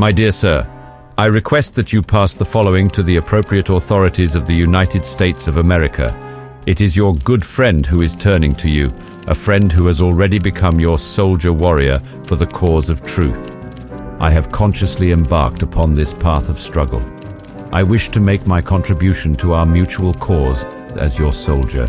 My dear sir, I request that you pass the following to the appropriate authorities of the United States of America. It is your good friend who is turning to you, a friend who has already become your soldier warrior for the cause of truth. I have consciously embarked upon this path of struggle. I wish to make my contribution to our mutual cause as your soldier.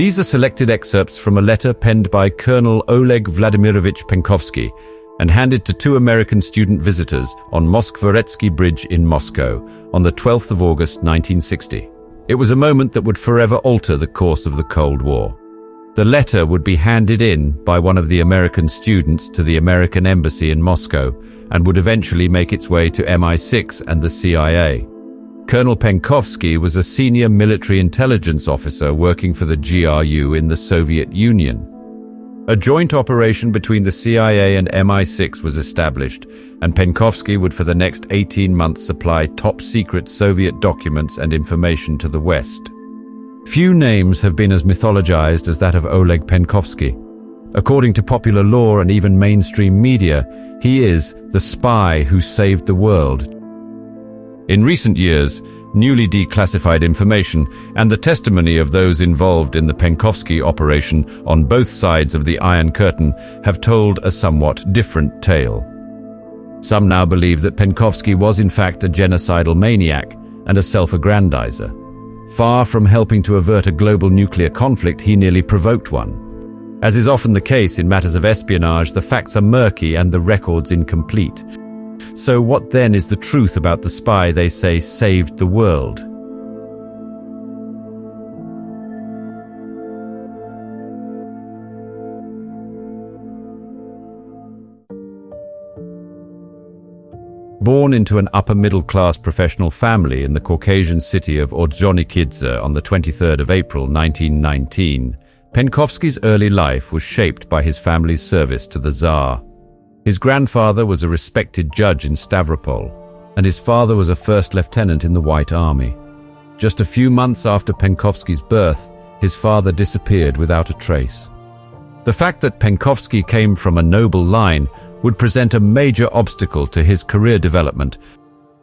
These are selected excerpts from a letter penned by Colonel Oleg Vladimirovich Penkovsky and handed to two American student visitors on Moskvoretsky Bridge in Moscow on the 12th of August 1960. It was a moment that would forever alter the course of the Cold War. The letter would be handed in by one of the American students to the American embassy in Moscow and would eventually make its way to MI6 and the CIA. Colonel Penkovsky was a senior military intelligence officer working for the GRU in the Soviet Union. A joint operation between the CIA and MI6 was established, and Penkovsky would for the next 18 months supply top-secret Soviet documents and information to the West. Few names have been as mythologized as that of Oleg Penkovsky. According to popular lore and even mainstream media, he is the spy who saved the world in recent years, newly declassified information and the testimony of those involved in the Penkovsky operation on both sides of the Iron Curtain have told a somewhat different tale. Some now believe that Penkovsky was in fact a genocidal maniac and a self-aggrandizer. Far from helping to avert a global nuclear conflict, he nearly provoked one. As is often the case in matters of espionage, the facts are murky and the records incomplete. So what then is the truth about the spy they say saved the world? Born into an upper-middle-class professional family in the Caucasian city of Ordzhonikidze on the 23rd of April 1919, Penkovsky's early life was shaped by his family's service to the Tsar. His grandfather was a respected judge in Stavropol, and his father was a first lieutenant in the White Army. Just a few months after Penkovsky's birth, his father disappeared without a trace. The fact that Penkovsky came from a noble line would present a major obstacle to his career development.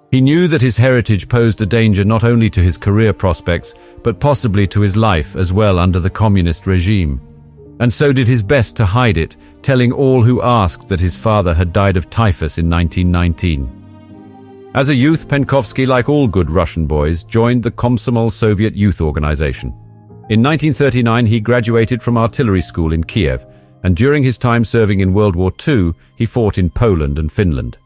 He knew that his heritage posed a danger not only to his career prospects, but possibly to his life as well under the communist regime and so did his best to hide it, telling all who asked that his father had died of typhus in 1919. As a youth, Penkovsky, like all good Russian boys, joined the Komsomol Soviet Youth Organization. In 1939, he graduated from artillery school in Kiev, and during his time serving in World War II, he fought in Poland and Finland.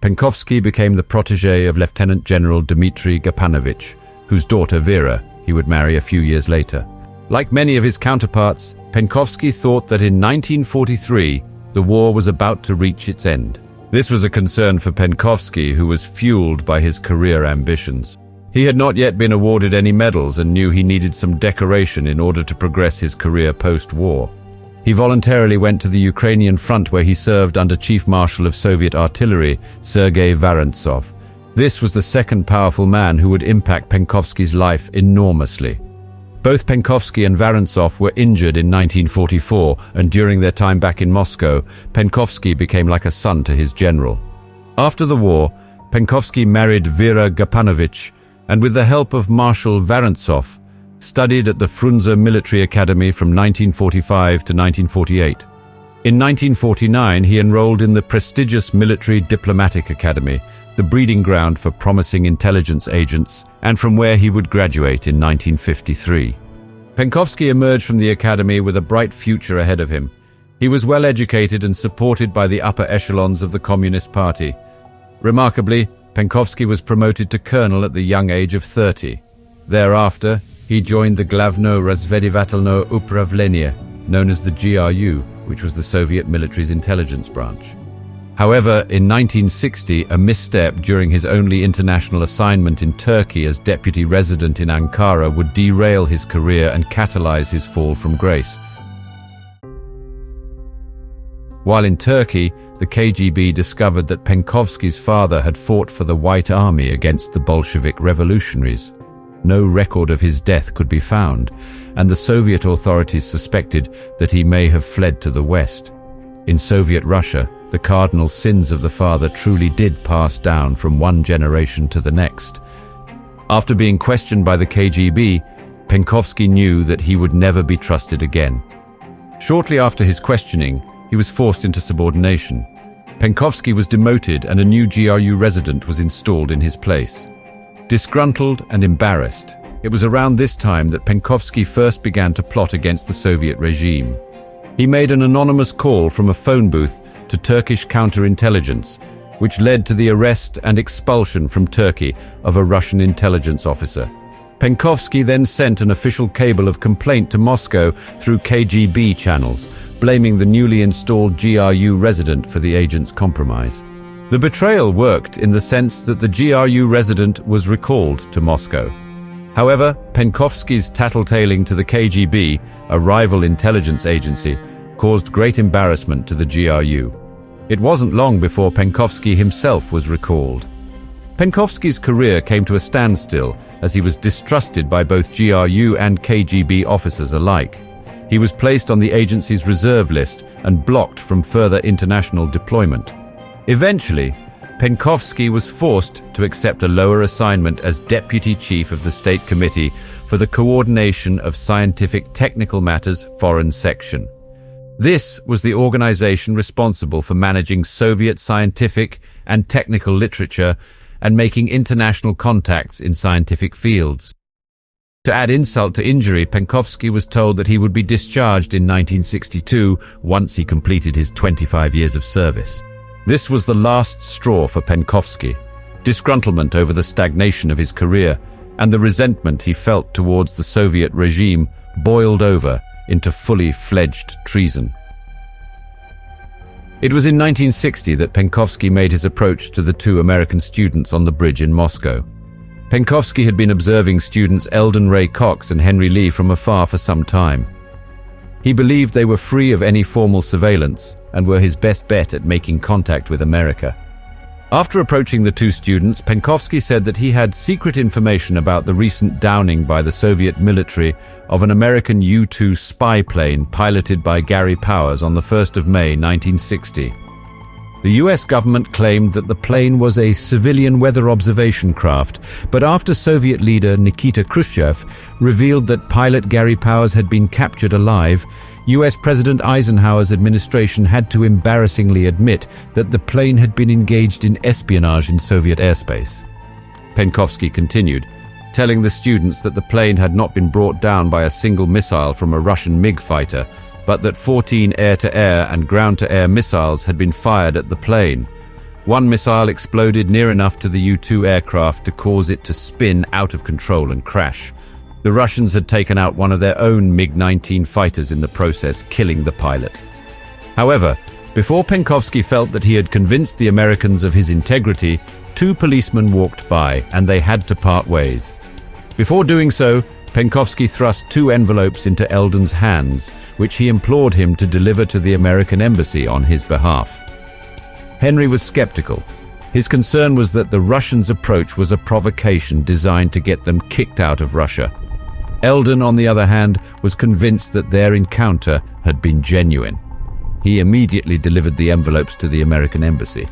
Penkovsky became the protege of Lieutenant General Dmitry Gapanovich, whose daughter Vera he would marry a few years later. Like many of his counterparts, Penkovsky thought that in 1943, the war was about to reach its end. This was a concern for Penkovsky, who was fueled by his career ambitions. He had not yet been awarded any medals and knew he needed some decoration in order to progress his career post-war. He voluntarily went to the Ukrainian front where he served under Chief Marshal of Soviet Artillery, Sergei Varentsov. This was the second powerful man who would impact Penkovsky's life enormously. Both Penkovsky and Varentsov were injured in 1944, and during their time back in Moscow, Penkovsky became like a son to his general. After the war, Penkovsky married Vera Gapanovich, and with the help of Marshal Varentsov, studied at the Frunze Military Academy from 1945 to 1948. In 1949, he enrolled in the prestigious Military Diplomatic Academy, the breeding ground for promising intelligence agents, and from where he would graduate in 1953. Penkovsky emerged from the academy with a bright future ahead of him. He was well educated and supported by the upper echelons of the Communist Party. Remarkably, Penkovsky was promoted to colonel at the young age of 30. Thereafter, he joined the Glavno Razvedivatelno Upravlenie, known as the GRU, which was the Soviet military's intelligence branch. However, in 1960, a misstep during his only international assignment in Turkey as deputy resident in Ankara would derail his career and catalyze his fall from grace. While in Turkey, the KGB discovered that Penkovsky's father had fought for the White Army against the Bolshevik revolutionaries. no record of his death could be found, and the Soviet authorities suspected that he may have fled to the west. In Soviet Russia, the cardinal sins of the father truly did pass down from one generation to the next. After being questioned by the KGB, Penkovsky knew that he would never be trusted again. Shortly after his questioning, he was forced into subordination. Penkovsky was demoted and a new GRU resident was installed in his place. Disgruntled and embarrassed, it was around this time that Penkovsky first began to plot against the Soviet regime. He made an anonymous call from a phone booth to Turkish counterintelligence, which led to the arrest and expulsion from Turkey of a Russian intelligence officer. Penkovsky then sent an official cable of complaint to Moscow through KGB channels, blaming the newly installed GRU resident for the agent's compromise. The betrayal worked in the sense that the GRU resident was recalled to Moscow. However, Penkovsky's tattletaling to the KGB, a rival intelligence agency, caused great embarrassment to the GRU. It wasn't long before Penkovsky himself was recalled. Penkovsky's career came to a standstill as he was distrusted by both GRU and KGB officers alike. He was placed on the agency's reserve list and blocked from further international deployment. Eventually, Penkovsky was forced to accept a lower assignment as Deputy Chief of the State Committee for the Coordination of Scientific Technical Matters Foreign Section. This was the organization responsible for managing Soviet scientific and technical literature and making international contacts in scientific fields. To add insult to injury, Penkovsky was told that he would be discharged in 1962 once he completed his 25 years of service. This was the last straw for Penkovsky, disgruntlement over the stagnation of his career and the resentment he felt towards the Soviet regime boiled over into fully fledged treason. It was in 1960 that Penkovsky made his approach to the two American students on the bridge in Moscow. Penkovsky had been observing students Eldon Ray Cox and Henry Lee from afar for some time. He believed they were free of any formal surveillance and were his best bet at making contact with America. After approaching the two students, Penkovsky said that he had secret information about the recent downing by the Soviet military of an American U-2 spy plane piloted by Gary Powers on the 1st of May 1960. The US government claimed that the plane was a civilian weather observation craft, but after Soviet leader Nikita Khrushchev revealed that pilot Gary Powers had been captured alive, US President Eisenhower's administration had to embarrassingly admit that the plane had been engaged in espionage in Soviet airspace. Penkovsky continued, telling the students that the plane had not been brought down by a single missile from a Russian MiG fighter, but that 14 air-to-air and ground-to-air missiles had been fired at the plane. One missile exploded near enough to the U-2 aircraft to cause it to spin out of control and crash. The Russians had taken out one of their own MiG-19 fighters in the process, killing the pilot. However, before Penkovsky felt that he had convinced the Americans of his integrity, two policemen walked by and they had to part ways. Before doing so, Penkovsky thrust two envelopes into Eldon's hands, which he implored him to deliver to the American embassy on his behalf. Henry was skeptical. His concern was that the Russians' approach was a provocation designed to get them kicked out of Russia. Eldon, on the other hand, was convinced that their encounter had been genuine. He immediately delivered the envelopes to the American embassy.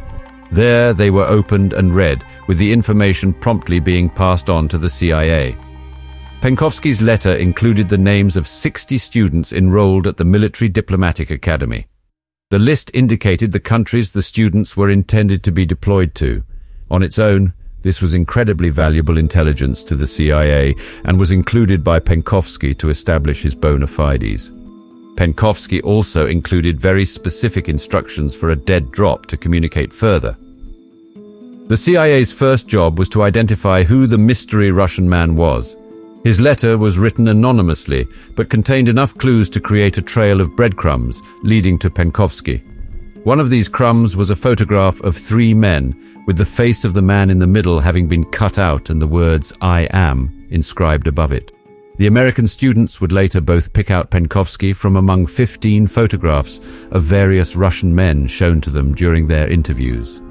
There they were opened and read, with the information promptly being passed on to the CIA. Penkovsky's letter included the names of 60 students enrolled at the Military Diplomatic Academy. The list indicated the countries the students were intended to be deployed to. On its own, this was incredibly valuable intelligence to the CIA and was included by Penkovsky to establish his bona fides. Penkovsky also included very specific instructions for a dead drop to communicate further. The CIA's first job was to identify who the mystery Russian man was. His letter was written anonymously, but contained enough clues to create a trail of breadcrumbs leading to Penkovsky. One of these crumbs was a photograph of three men, with the face of the man in the middle having been cut out and the words I am inscribed above it. The American students would later both pick out Penkovsky from among 15 photographs of various Russian men shown to them during their interviews.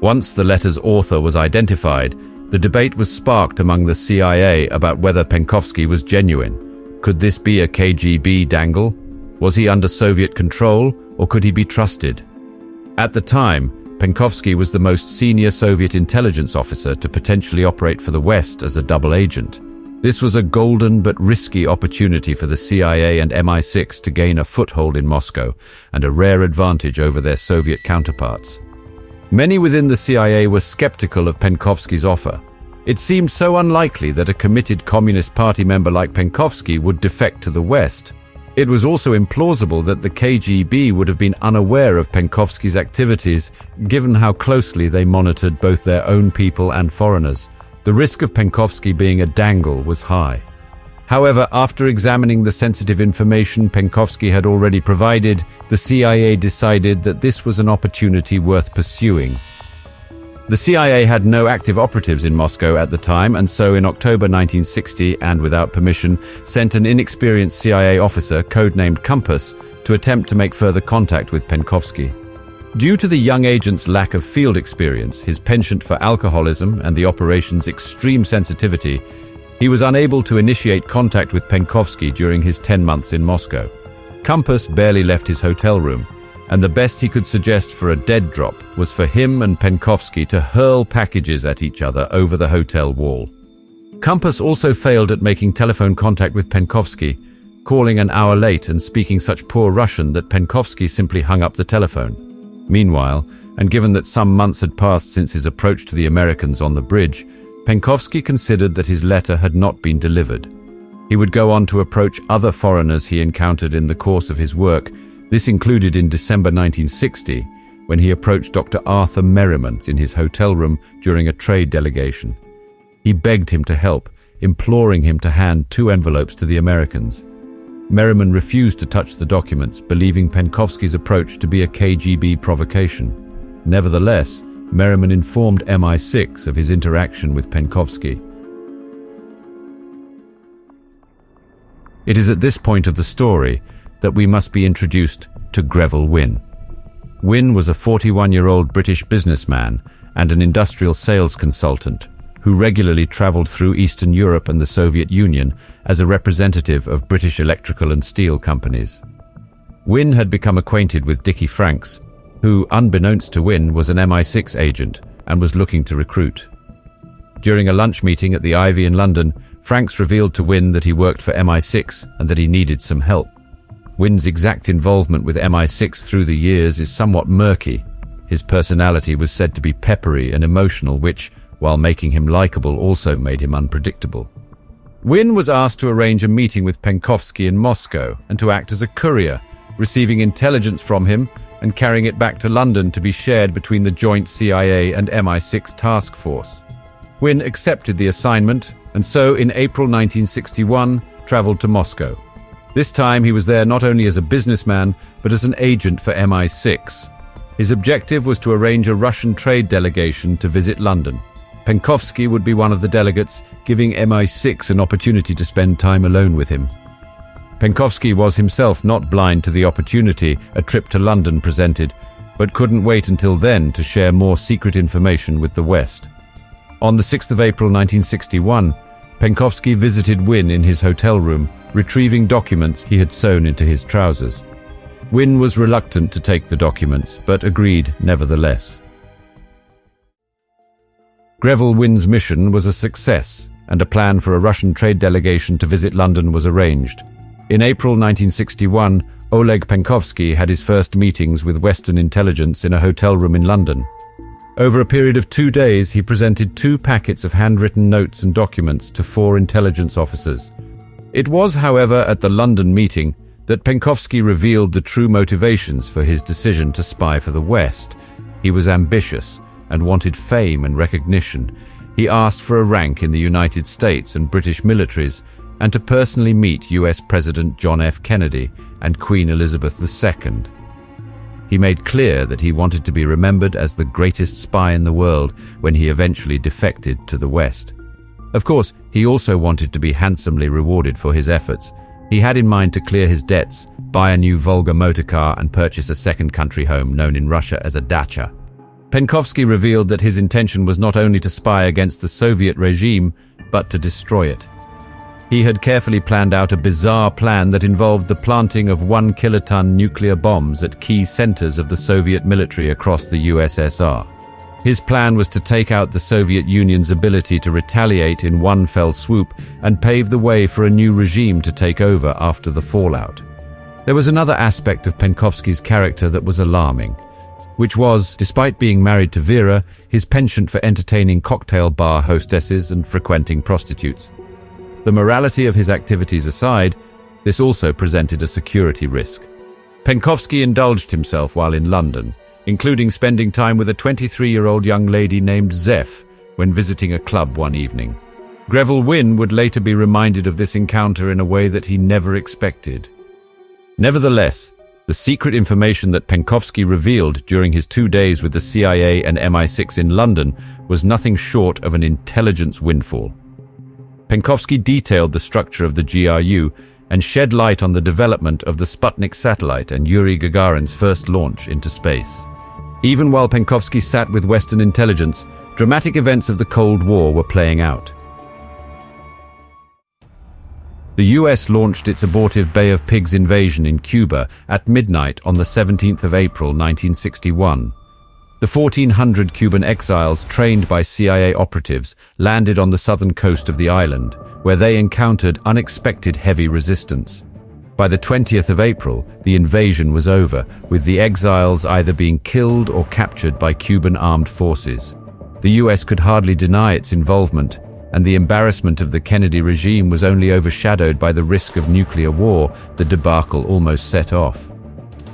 Once the letter's author was identified, the debate was sparked among the CIA about whether Penkovsky was genuine. Could this be a KGB dangle? Was he under Soviet control, or could he be trusted? At the time, Penkovsky was the most senior Soviet intelligence officer to potentially operate for the West as a double agent. This was a golden but risky opportunity for the CIA and MI6 to gain a foothold in Moscow and a rare advantage over their Soviet counterparts. Many within the CIA were skeptical of Penkovsky's offer. It seemed so unlikely that a committed Communist Party member like Penkovsky would defect to the West. It was also implausible that the KGB would have been unaware of Penkovsky's activities, given how closely they monitored both their own people and foreigners. The risk of Penkovsky being a dangle was high. However, after examining the sensitive information Penkovsky had already provided, the CIA decided that this was an opportunity worth pursuing. The CIA had no active operatives in Moscow at the time, and so in October 1960, and without permission, sent an inexperienced CIA officer, codenamed Compass, to attempt to make further contact with Penkovsky. Due to the young agent's lack of field experience, his penchant for alcoholism, and the operation's extreme sensitivity, he was unable to initiate contact with Penkovsky during his 10 months in Moscow. Compass barely left his hotel room, and the best he could suggest for a dead drop was for him and Penkovsky to hurl packages at each other over the hotel wall. Compass also failed at making telephone contact with Penkovsky, calling an hour late and speaking such poor Russian that Penkovsky simply hung up the telephone. Meanwhile, and given that some months had passed since his approach to the Americans on the bridge, Penkovsky considered that his letter had not been delivered. He would go on to approach other foreigners he encountered in the course of his work. This included in December 1960, when he approached Dr. Arthur Merriman in his hotel room during a trade delegation. He begged him to help, imploring him to hand two envelopes to the Americans. Merriman refused to touch the documents, believing Penkovsky's approach to be a KGB provocation. Nevertheless, Merriman informed MI6 of his interaction with Penkovsky. It is at this point of the story that we must be introduced to Greville Wynne. Wynne was a 41-year-old British businessman and an industrial sales consultant who regularly travelled through Eastern Europe and the Soviet Union as a representative of British electrical and steel companies. Wynne had become acquainted with Dickie Franks, who, unbeknownst to Wynne, was an MI6 agent and was looking to recruit. During a lunch meeting at the Ivy in London, Franks revealed to Wynne that he worked for MI6 and that he needed some help. Wynne's exact involvement with MI6 through the years is somewhat murky. His personality was said to be peppery and emotional, which, while making him likable, also made him unpredictable. Wynne was asked to arrange a meeting with Penkovsky in Moscow and to act as a courier, receiving intelligence from him and carrying it back to London to be shared between the joint CIA and MI6 task force. Wynne accepted the assignment and so in April 1961 travelled to Moscow. This time he was there not only as a businessman but as an agent for MI6. His objective was to arrange a Russian trade delegation to visit London. Penkovsky would be one of the delegates, giving MI6 an opportunity to spend time alone with him. Penkovsky was himself not blind to the opportunity a trip to London presented, but couldn't wait until then to share more secret information with the West. On the 6th of April 1961, Penkovsky visited Wynne in his hotel room, retrieving documents he had sewn into his trousers. Wynne was reluctant to take the documents, but agreed nevertheless. Greville Wynne's mission was a success, and a plan for a Russian trade delegation to visit London was arranged. In April 1961, Oleg Penkovsky had his first meetings with Western intelligence in a hotel room in London. Over a period of two days, he presented two packets of handwritten notes and documents to four intelligence officers. It was, however, at the London meeting that Penkovsky revealed the true motivations for his decision to spy for the West. He was ambitious and wanted fame and recognition. He asked for a rank in the United States and British militaries and to personally meet US President John F. Kennedy and Queen Elizabeth II. He made clear that he wanted to be remembered as the greatest spy in the world when he eventually defected to the West. Of course, he also wanted to be handsomely rewarded for his efforts. He had in mind to clear his debts, buy a new Volga motor car and purchase a second country home known in Russia as a dacha. Penkovsky revealed that his intention was not only to spy against the Soviet regime, but to destroy it. He had carefully planned out a bizarre plan that involved the planting of one kiloton nuclear bombs at key centers of the Soviet military across the USSR. His plan was to take out the Soviet Union's ability to retaliate in one fell swoop and pave the way for a new regime to take over after the fallout. There was another aspect of Penkovsky's character that was alarming which was, despite being married to Vera, his penchant for entertaining cocktail bar hostesses and frequenting prostitutes. The morality of his activities aside, this also presented a security risk. Penkovsky indulged himself while in London, including spending time with a 23-year-old young lady named Zeph when visiting a club one evening. Greville Wynne would later be reminded of this encounter in a way that he never expected. Nevertheless, the secret information that Penkovsky revealed during his two days with the CIA and MI6 in London was nothing short of an intelligence windfall. Penkovsky detailed the structure of the GRU and shed light on the development of the Sputnik satellite and Yuri Gagarin's first launch into space. Even while Penkovsky sat with Western intelligence, dramatic events of the Cold War were playing out. The US launched its abortive Bay of Pigs invasion in Cuba at midnight on the 17th of April 1961. The 1,400 Cuban exiles trained by CIA operatives landed on the southern coast of the island, where they encountered unexpected heavy resistance. By the 20th of April, the invasion was over, with the exiles either being killed or captured by Cuban armed forces. The US could hardly deny its involvement, and the embarrassment of the Kennedy regime was only overshadowed by the risk of nuclear war the debacle almost set off.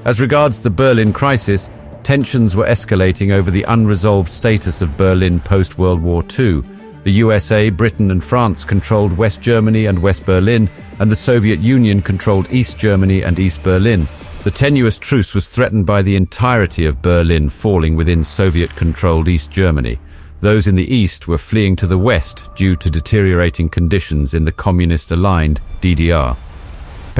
As regards the Berlin crisis, tensions were escalating over the unresolved status of Berlin post-World War II. The USA, Britain and France controlled West Germany and West Berlin, and the Soviet Union controlled East Germany and East Berlin. The tenuous truce was threatened by the entirety of Berlin falling within Soviet-controlled East Germany. Those in the east were fleeing to the west due to deteriorating conditions in the communist-aligned DDR.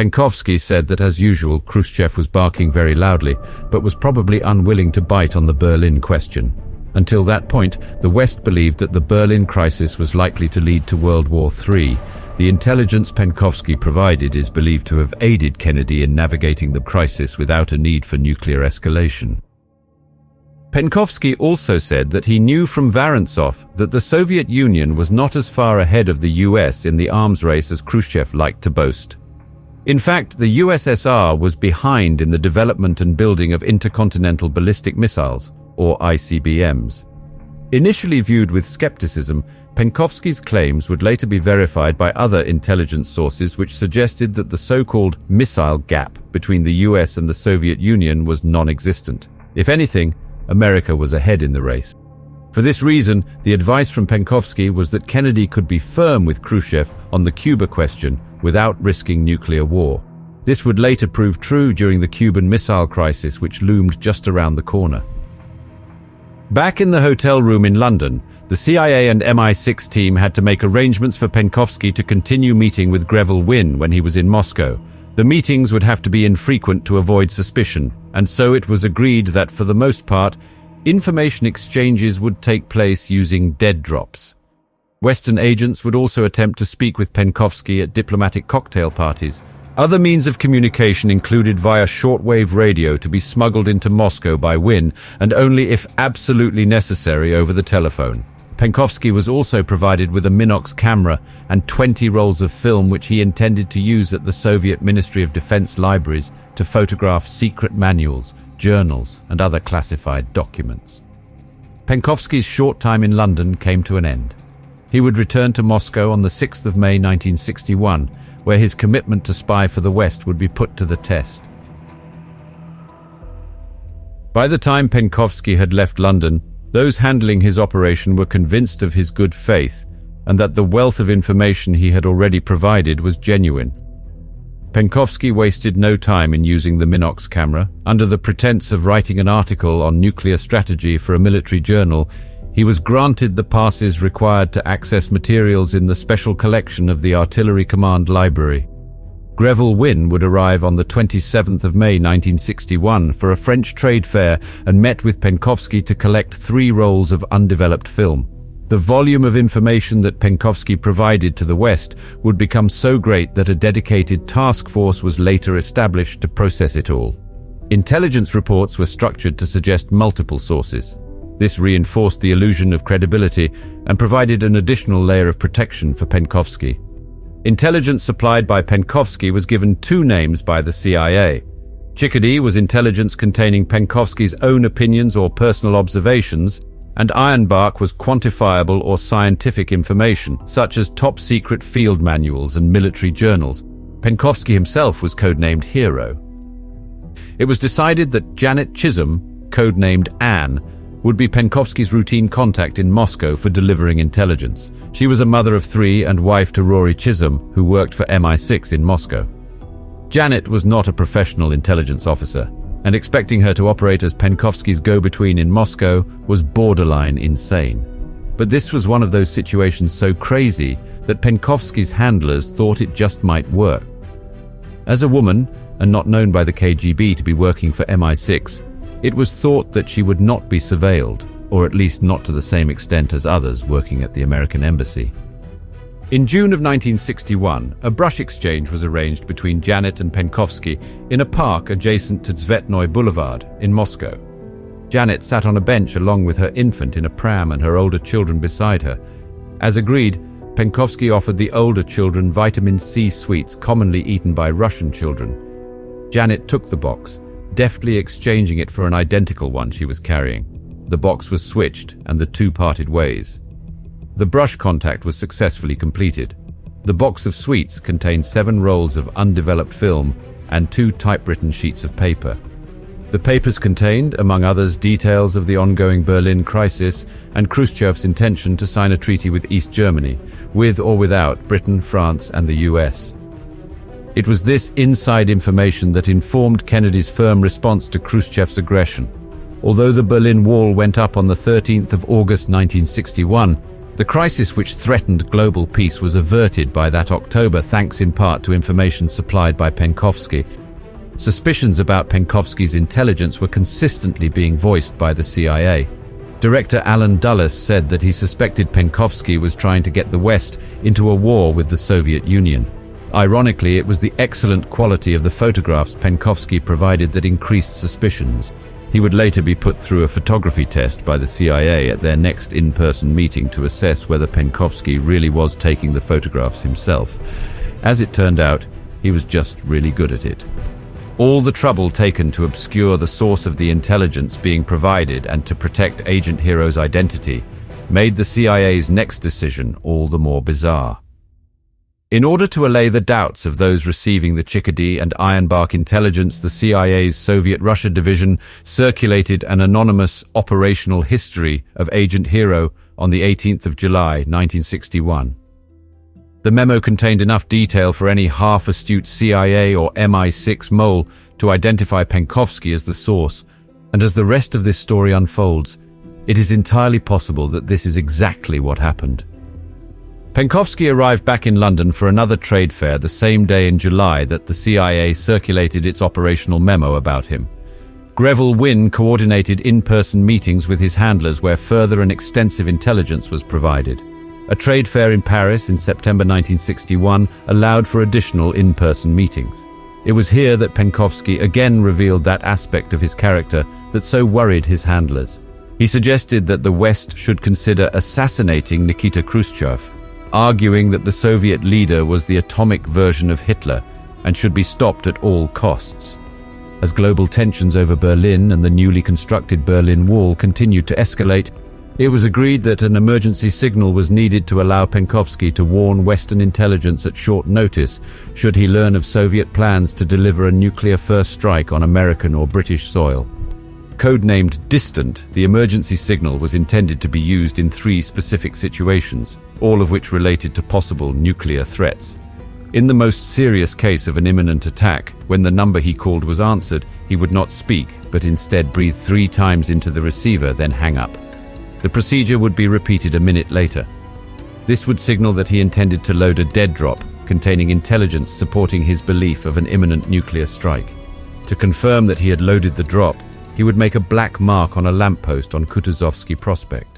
Penkovsky said that as usual Khrushchev was barking very loudly, but was probably unwilling to bite on the Berlin question. Until that point, the West believed that the Berlin crisis was likely to lead to World War III. The intelligence Penkovsky provided is believed to have aided Kennedy in navigating the crisis without a need for nuclear escalation. Penkovsky also said that he knew from Varentsov that the Soviet Union was not as far ahead of the US in the arms race as Khrushchev liked to boast. In fact, the USSR was behind in the development and building of intercontinental ballistic missiles, or ICBMs. Initially viewed with skepticism, Penkovsky's claims would later be verified by other intelligence sources which suggested that the so-called missile gap between the US and the Soviet Union was non-existent. If anything, America was ahead in the race. For this reason, the advice from Penkovsky was that Kennedy could be firm with Khrushchev on the Cuba question without risking nuclear war. This would later prove true during the Cuban Missile Crisis, which loomed just around the corner. Back in the hotel room in London, the CIA and MI6 team had to make arrangements for Penkovsky to continue meeting with Greville Wynne when he was in Moscow. The meetings would have to be infrequent to avoid suspicion, and so it was agreed that for the most part, information exchanges would take place using dead drops. Western agents would also attempt to speak with Penkovsky at diplomatic cocktail parties. Other means of communication included via shortwave radio to be smuggled into Moscow by Wynne, and only if absolutely necessary over the telephone. Penkovsky was also provided with a Minox camera and 20 rolls of film which he intended to use at the Soviet Ministry of Defense libraries to photograph secret manuals, journals and other classified documents. Penkovsky's short time in London came to an end. He would return to Moscow on the 6th of May 1961, where his commitment to spy for the West would be put to the test. By the time Penkovsky had left London, those handling his operation were convinced of his good faith and that the wealth of information he had already provided was genuine. Penkovsky wasted no time in using the Minox camera. Under the pretense of writing an article on nuclear strategy for a military journal, he was granted the passes required to access materials in the special collection of the Artillery Command Library. Greville Wynne would arrive on the 27th of May 1961 for a French trade fair and met with Penkovsky to collect three rolls of undeveloped film. The volume of information that Penkovsky provided to the West would become so great that a dedicated task force was later established to process it all. Intelligence reports were structured to suggest multiple sources. This reinforced the illusion of credibility and provided an additional layer of protection for Penkovsky. Intelligence supplied by Penkovsky was given two names by the CIA. Chickadee was intelligence containing Penkovsky's own opinions or personal observations, and Ironbark was quantifiable or scientific information, such as top-secret field manuals and military journals. Penkovsky himself was codenamed Hero. It was decided that Janet Chisholm, codenamed Anne, would be Penkovsky's routine contact in Moscow for delivering intelligence. She was a mother of three and wife to Rory Chisholm, who worked for MI6 in Moscow. Janet was not a professional intelligence officer, and expecting her to operate as Penkovsky's go-between in Moscow was borderline insane. But this was one of those situations so crazy that Penkovsky's handlers thought it just might work. As a woman, and not known by the KGB to be working for MI6, it was thought that she would not be surveilled, or at least not to the same extent as others working at the American Embassy. In June of 1961, a brush exchange was arranged between Janet and Penkovsky in a park adjacent to Tsvetnoy Boulevard in Moscow. Janet sat on a bench along with her infant in a pram and her older children beside her. As agreed, Penkovsky offered the older children vitamin C sweets commonly eaten by Russian children. Janet took the box, deftly exchanging it for an identical one she was carrying. The box was switched, and the two parted ways. The brush contact was successfully completed. The box of sweets contained seven rolls of undeveloped film and two typewritten sheets of paper. The papers contained, among others, details of the ongoing Berlin crisis and Khrushchev's intention to sign a treaty with East Germany, with or without Britain, France, and the US. It was this inside information that informed Kennedy's firm response to Khrushchev's aggression. Although the Berlin Wall went up on the 13th of August 1961, the crisis which threatened global peace was averted by that October thanks in part to information supplied by Penkovsky. Suspicions about Penkovsky's intelligence were consistently being voiced by the CIA. Director Allen Dulles said that he suspected Penkovsky was trying to get the West into a war with the Soviet Union. Ironically, it was the excellent quality of the photographs Penkovsky provided that increased suspicions. He would later be put through a photography test by the CIA at their next in-person meeting to assess whether Penkovsky really was taking the photographs himself. As it turned out, he was just really good at it. All the trouble taken to obscure the source of the intelligence being provided and to protect Agent Hero's identity made the CIA's next decision all the more bizarre. In order to allay the doubts of those receiving the Chickadee and Ironbark intelligence, the CIA's Soviet Russia division circulated an anonymous operational history of Agent Hero on the 18th of July, 1961. The memo contained enough detail for any half-astute CIA or MI6 mole to identify Penkovsky as the source, and as the rest of this story unfolds, it is entirely possible that this is exactly what happened. Penkovsky arrived back in London for another trade fair the same day in July that the CIA circulated its operational memo about him. Greville Wynne coordinated in-person meetings with his handlers where further and extensive intelligence was provided. A trade fair in Paris in September 1961 allowed for additional in-person meetings. It was here that Penkovsky again revealed that aspect of his character that so worried his handlers. He suggested that the West should consider assassinating Nikita Khrushchev arguing that the Soviet leader was the atomic version of Hitler and should be stopped at all costs. As global tensions over Berlin and the newly constructed Berlin Wall continued to escalate, it was agreed that an emergency signal was needed to allow Penkovsky to warn Western intelligence at short notice should he learn of Soviet plans to deliver a nuclear first strike on American or British soil. Codenamed Distant, the emergency signal was intended to be used in three specific situations all of which related to possible nuclear threats. In the most serious case of an imminent attack, when the number he called was answered, he would not speak, but instead breathe three times into the receiver, then hang up. The procedure would be repeated a minute later. This would signal that he intended to load a dead drop, containing intelligence supporting his belief of an imminent nuclear strike. To confirm that he had loaded the drop, he would make a black mark on a lamppost on Kutuzovsky Prospect.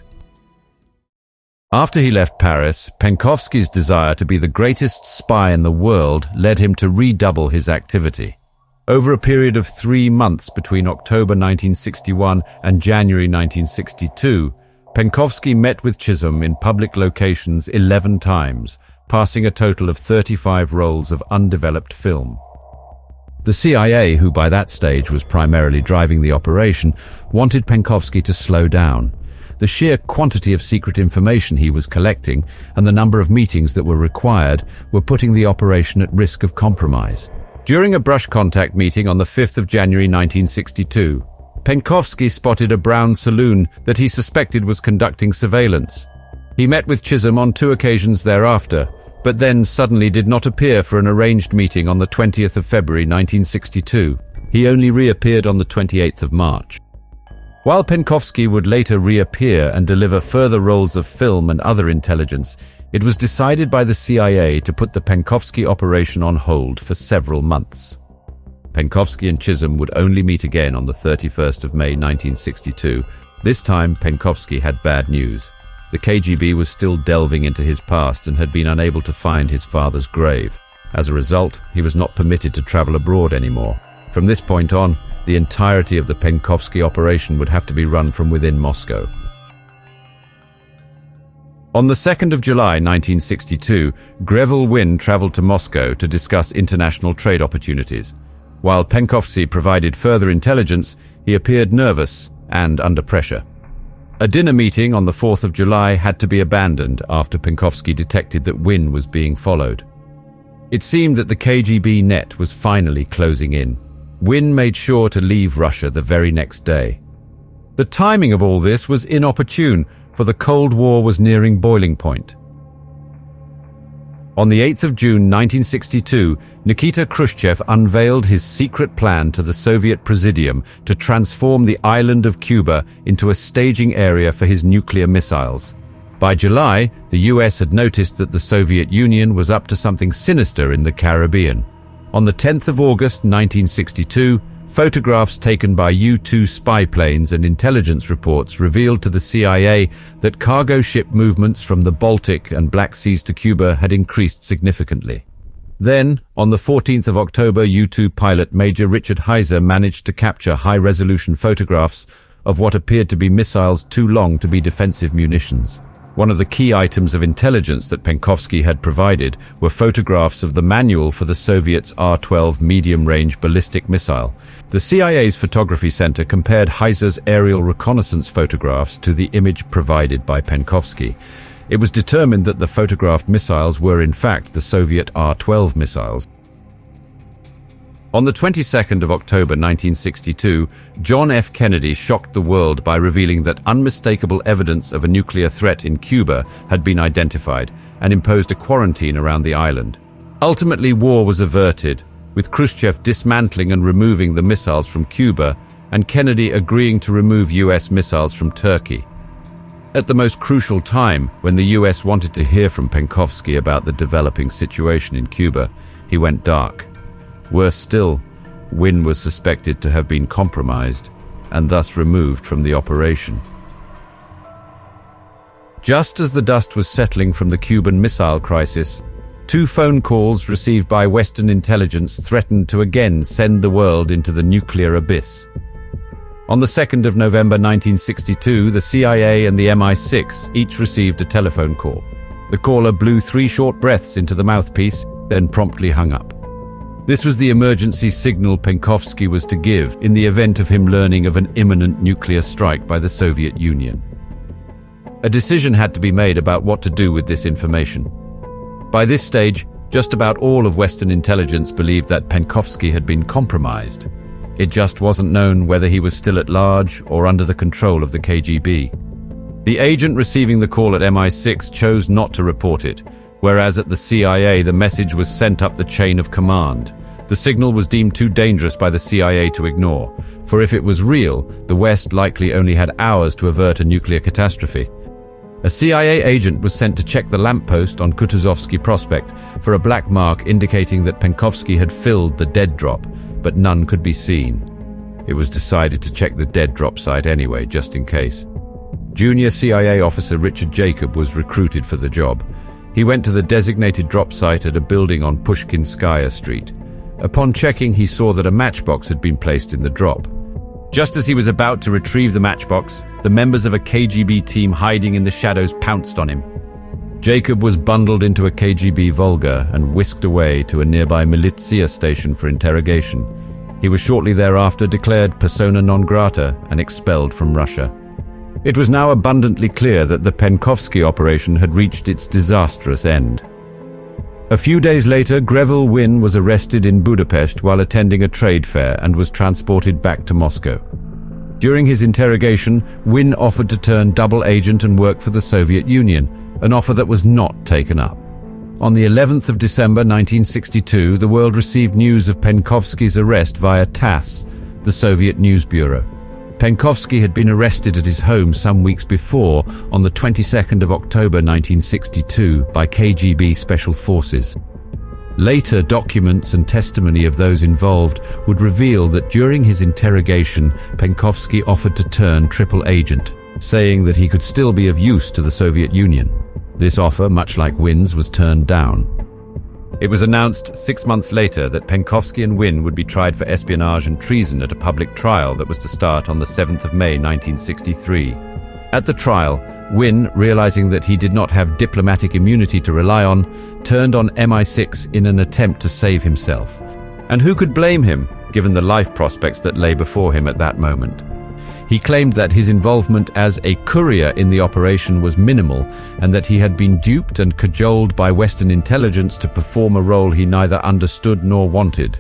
After he left Paris, Penkovsky's desire to be the greatest spy in the world led him to redouble his activity. Over a period of three months between October 1961 and January 1962, Penkovsky met with Chisholm in public locations 11 times, passing a total of 35 rolls of undeveloped film. The CIA, who by that stage was primarily driving the operation, wanted Penkovsky to slow down. The sheer quantity of secret information he was collecting and the number of meetings that were required were putting the operation at risk of compromise. During a brush contact meeting on the 5th of January 1962, Penkovsky spotted a brown saloon that he suspected was conducting surveillance. He met with Chisholm on two occasions thereafter, but then suddenly did not appear for an arranged meeting on the 20th of February 1962. He only reappeared on the 28th of March. While Penkovsky would later reappear and deliver further rolls of film and other intelligence, it was decided by the CIA to put the Penkovsky operation on hold for several months. Penkovsky and Chisholm would only meet again on the 31st of May 1962. This time, Penkovsky had bad news. The KGB was still delving into his past and had been unable to find his father's grave. As a result, he was not permitted to travel abroad anymore. From this point on, the entirety of the Penkovsky operation would have to be run from within Moscow. On the 2nd of July 1962, Greville Wynne traveled to Moscow to discuss international trade opportunities. While Penkovsky provided further intelligence, he appeared nervous and under pressure. A dinner meeting on the 4th of July had to be abandoned after Penkovsky detected that Wynne was being followed. It seemed that the KGB net was finally closing in. Wynne made sure to leave Russia the very next day. The timing of all this was inopportune, for the Cold War was nearing boiling point. On the 8th of June 1962, Nikita Khrushchev unveiled his secret plan to the Soviet Presidium to transform the island of Cuba into a staging area for his nuclear missiles. By July, the US had noticed that the Soviet Union was up to something sinister in the Caribbean. On the 10th of August 1962, Photographs taken by U-2 spy planes and intelligence reports revealed to the CIA that cargo ship movements from the Baltic and Black Seas to Cuba had increased significantly. Then, on the 14th of October, U-2 pilot Major Richard Heyser managed to capture high-resolution photographs of what appeared to be missiles too long to be defensive munitions. One of the key items of intelligence that Penkovsky had provided were photographs of the manual for the Soviets' R-12 medium-range ballistic missile. The CIA's photography center compared Heyser's aerial reconnaissance photographs to the image provided by Penkovsky. It was determined that the photographed missiles were in fact the Soviet R-12 missiles. On the 22nd of October 1962, John F. Kennedy shocked the world by revealing that unmistakable evidence of a nuclear threat in Cuba had been identified and imposed a quarantine around the island. Ultimately, war was averted, with Khrushchev dismantling and removing the missiles from Cuba and Kennedy agreeing to remove US missiles from Turkey. At the most crucial time, when the US wanted to hear from Penkovsky about the developing situation in Cuba, he went dark. Worse still, Wynne was suspected to have been compromised and thus removed from the operation. Just as the dust was settling from the Cuban Missile Crisis, two phone calls received by Western intelligence threatened to again send the world into the nuclear abyss. On the 2nd of November 1962, the CIA and the MI6 each received a telephone call. The caller blew three short breaths into the mouthpiece, then promptly hung up. This was the emergency signal Penkovsky was to give in the event of him learning of an imminent nuclear strike by the Soviet Union. A decision had to be made about what to do with this information. By this stage, just about all of Western intelligence believed that Penkovsky had been compromised. It just wasn't known whether he was still at large or under the control of the KGB. The agent receiving the call at MI6 chose not to report it, whereas at the CIA the message was sent up the chain of command. The signal was deemed too dangerous by the CIA to ignore, for if it was real, the West likely only had hours to avert a nuclear catastrophe. A CIA agent was sent to check the lamppost on Kutuzovsky Prospect for a black mark indicating that Penkovsky had filled the dead drop, but none could be seen. It was decided to check the dead drop site anyway, just in case. Junior CIA officer Richard Jacob was recruited for the job. He went to the designated drop site at a building on Pushkinskaya Street. Upon checking, he saw that a matchbox had been placed in the drop. Just as he was about to retrieve the matchbox, the members of a KGB team hiding in the shadows pounced on him. Jacob was bundled into a KGB Volga and whisked away to a nearby militia station for interrogation. He was shortly thereafter declared persona non grata and expelled from Russia. It was now abundantly clear that the Penkovsky operation had reached its disastrous end. A few days later, Greville Wynne was arrested in Budapest while attending a trade fair and was transported back to Moscow. During his interrogation, Wynne offered to turn double agent and work for the Soviet Union, an offer that was not taken up. On the 11th of December 1962, the world received news of Penkovsky's arrest via TASS, the Soviet News Bureau. Penkovsky had been arrested at his home some weeks before, on the 22nd of October 1962, by KGB Special Forces. Later documents and testimony of those involved would reveal that during his interrogation, Penkovsky offered to turn triple agent, saying that he could still be of use to the Soviet Union. This offer, much like Wynne's, was turned down. It was announced six months later that Penkovsky and Wynne would be tried for espionage and treason at a public trial that was to start on the 7th of May 1963. At the trial, Wynne, realizing that he did not have diplomatic immunity to rely on, turned on MI6 in an attempt to save himself. And who could blame him, given the life prospects that lay before him at that moment? He claimed that his involvement as a courier in the operation was minimal and that he had been duped and cajoled by Western intelligence to perform a role he neither understood nor wanted.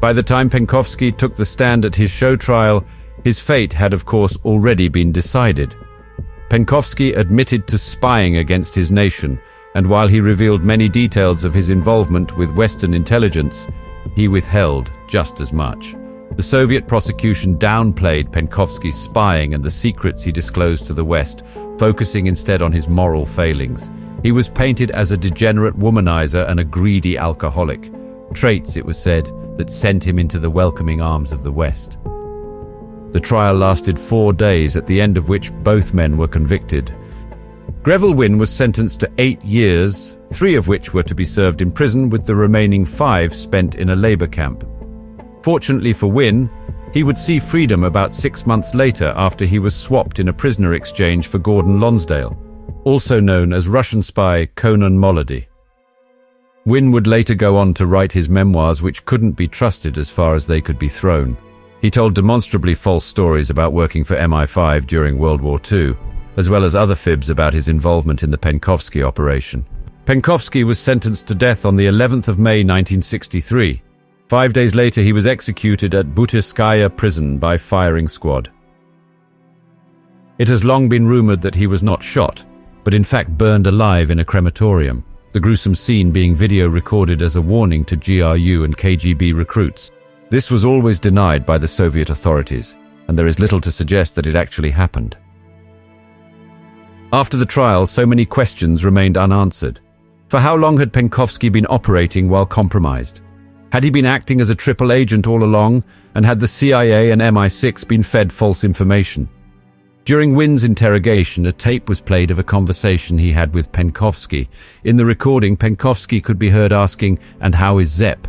By the time Penkovsky took the stand at his show trial, his fate had of course already been decided. Penkovsky admitted to spying against his nation, and while he revealed many details of his involvement with Western intelligence, he withheld just as much. The Soviet prosecution downplayed Penkovsky's spying and the secrets he disclosed to the West, focusing instead on his moral failings. He was painted as a degenerate womanizer and a greedy alcoholic, traits, it was said, that sent him into the welcoming arms of the West. The trial lasted four days, at the end of which both men were convicted. Greville Wynne was sentenced to eight years, three of which were to be served in prison, with the remaining five spent in a labour camp. Fortunately for Wynne, he would see freedom about six months later after he was swapped in a prisoner exchange for Gordon Lonsdale, also known as Russian spy Konon Molody. Wynne would later go on to write his memoirs which couldn't be trusted as far as they could be thrown. He told demonstrably false stories about working for MI5 during World War II, as well as other fibs about his involvement in the Penkovsky operation. Penkovsky was sentenced to death on the 11th of May 1963. Five days later, he was executed at Butyrskaya prison by firing squad. It has long been rumored that he was not shot, but in fact burned alive in a crematorium, the gruesome scene being video recorded as a warning to GRU and KGB recruits. This was always denied by the Soviet authorities, and there is little to suggest that it actually happened. After the trial, so many questions remained unanswered. For how long had Penkovsky been operating while compromised? Had he been acting as a triple agent all along, and had the CIA and MI6 been fed false information? During Wynne's interrogation, a tape was played of a conversation he had with Penkovsky. In the recording, Penkovsky could be heard asking, And how is Zepp?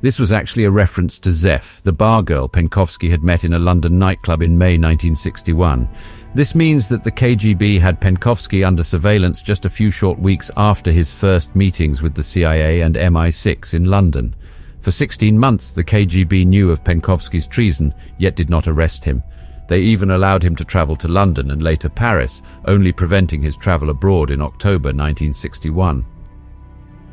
This was actually a reference to Zeph, the bar girl Penkovsky had met in a London nightclub in May 1961. This means that the KGB had Penkovsky under surveillance just a few short weeks after his first meetings with the CIA and MI6 in London. For 16 months, the KGB knew of Penkovsky's treason, yet did not arrest him. They even allowed him to travel to London and later Paris, only preventing his travel abroad in October 1961.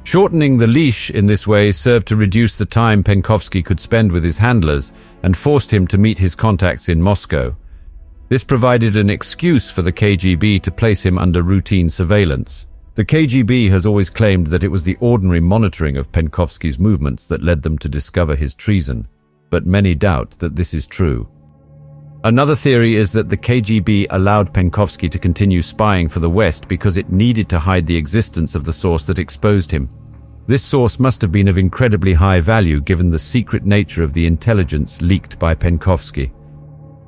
Shortening the leash in this way served to reduce the time Penkovsky could spend with his handlers and forced him to meet his contacts in Moscow. This provided an excuse for the KGB to place him under routine surveillance. The KGB has always claimed that it was the ordinary monitoring of Penkovsky's movements that led them to discover his treason, but many doubt that this is true. Another theory is that the KGB allowed Penkovsky to continue spying for the West because it needed to hide the existence of the source that exposed him. This source must have been of incredibly high value given the secret nature of the intelligence leaked by Penkovsky.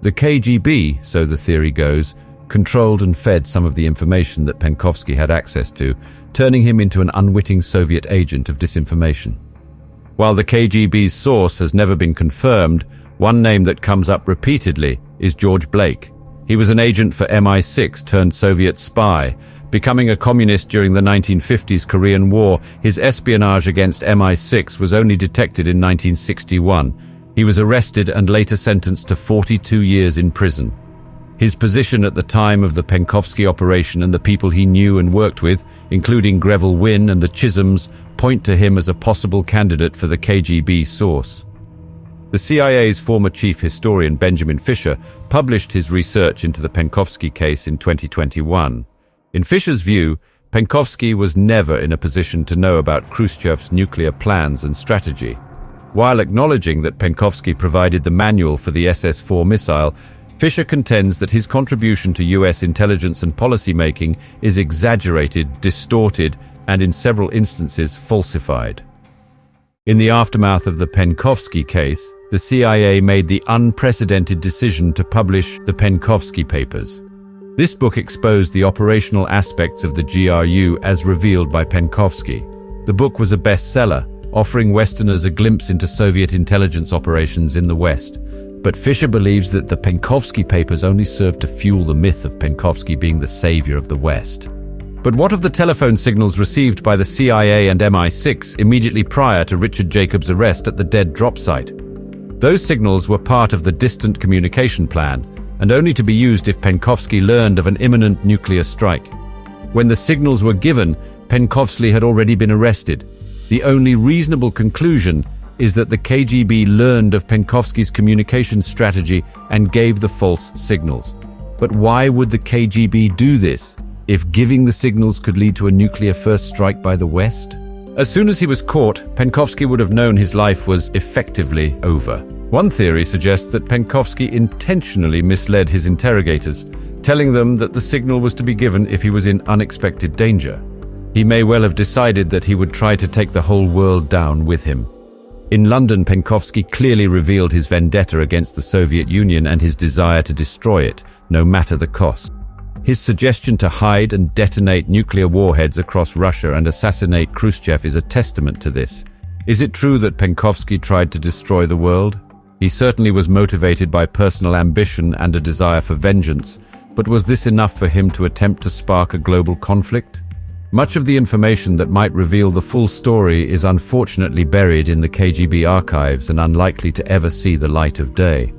The KGB, so the theory goes, controlled and fed some of the information that Penkovsky had access to, turning him into an unwitting Soviet agent of disinformation. While the KGB's source has never been confirmed, one name that comes up repeatedly is George Blake. He was an agent for MI6 turned Soviet spy. Becoming a communist during the 1950s Korean War, his espionage against MI6 was only detected in 1961. He was arrested and later sentenced to 42 years in prison. His position at the time of the Penkovsky operation and the people he knew and worked with, including Greville Wynne and the Chisholms, point to him as a possible candidate for the KGB source. The CIA's former chief historian Benjamin Fischer published his research into the Penkovsky case in 2021. In Fischer's view, Penkovsky was never in a position to know about Khrushchev's nuclear plans and strategy. While acknowledging that Penkovsky provided the manual for the SS-4 missile, Fischer contends that his contribution to US intelligence and policy making is exaggerated, distorted, and in several instances falsified. In the aftermath of the Penkovsky case, the CIA made the unprecedented decision to publish the Penkovsky Papers. This book exposed the operational aspects of the GRU as revealed by Penkovsky. The book was a bestseller, offering Westerners a glimpse into Soviet intelligence operations in the West. But Fischer believes that the Penkovsky papers only served to fuel the myth of Penkovsky being the savior of the West. But what of the telephone signals received by the CIA and MI6 immediately prior to Richard Jacobs' arrest at the dead drop site? Those signals were part of the distant communication plan, and only to be used if Penkovsky learned of an imminent nuclear strike. When the signals were given, Penkovsky had already been arrested. The only reasonable conclusion is that the KGB learned of Penkovsky's communication strategy and gave the false signals. But why would the KGB do this if giving the signals could lead to a nuclear first strike by the West? As soon as he was caught, Penkovsky would have known his life was effectively over. One theory suggests that Penkovsky intentionally misled his interrogators, telling them that the signal was to be given if he was in unexpected danger. He may well have decided that he would try to take the whole world down with him. In London, Penkovsky clearly revealed his vendetta against the Soviet Union and his desire to destroy it, no matter the cost. His suggestion to hide and detonate nuclear warheads across Russia and assassinate Khrushchev is a testament to this. Is it true that Penkovsky tried to destroy the world? He certainly was motivated by personal ambition and a desire for vengeance, but was this enough for him to attempt to spark a global conflict? Much of the information that might reveal the full story is unfortunately buried in the KGB archives and unlikely to ever see the light of day.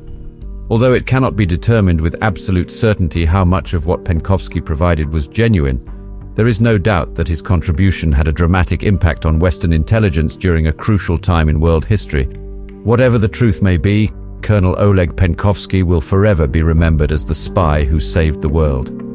Although it cannot be determined with absolute certainty how much of what Penkovsky provided was genuine, there is no doubt that his contribution had a dramatic impact on Western intelligence during a crucial time in world history. Whatever the truth may be, Colonel Oleg Penkovsky will forever be remembered as the spy who saved the world.